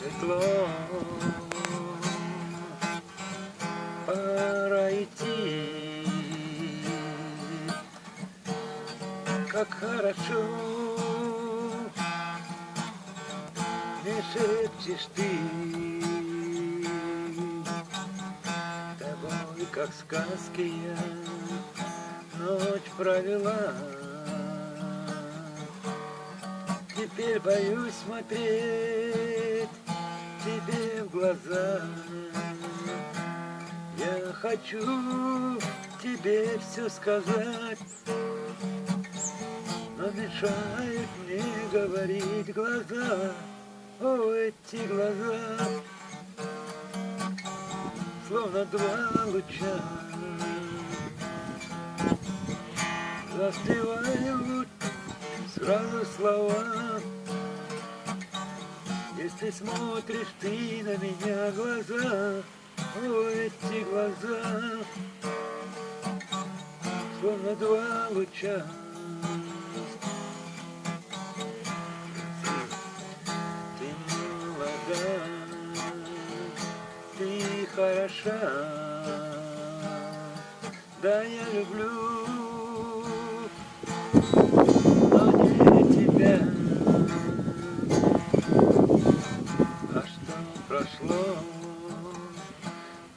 светло. Пора идти, как хорошо. Не шепчешь ты, тобой, как в сказке я ночь провела. Теперь боюсь смотреть тебе в глаза. Я хочу тебе все сказать, но мешают мне говорить глаза. О, эти глаза, словно два луча, застывают сразу слова. Если смотришь ты на меня глаза, о, эти глаза, словно два луча. Ты молода, ты хороша, да я люблю, прошло,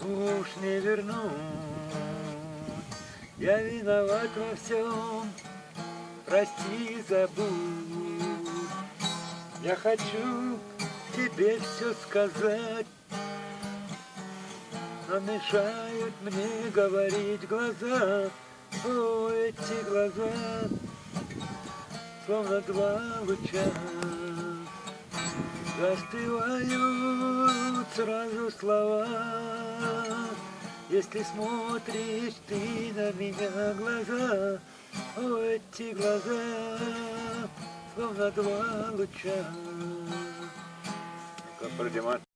уж не вернуть. Я виноват во всем, прости, забудь. Я хочу тебе все сказать, но мешают мне говорить глаза. О, эти глаза, словно два луча, застывают сразу слова. Если смотришь ты на меня глаза, о, эти глаза, словно два луча.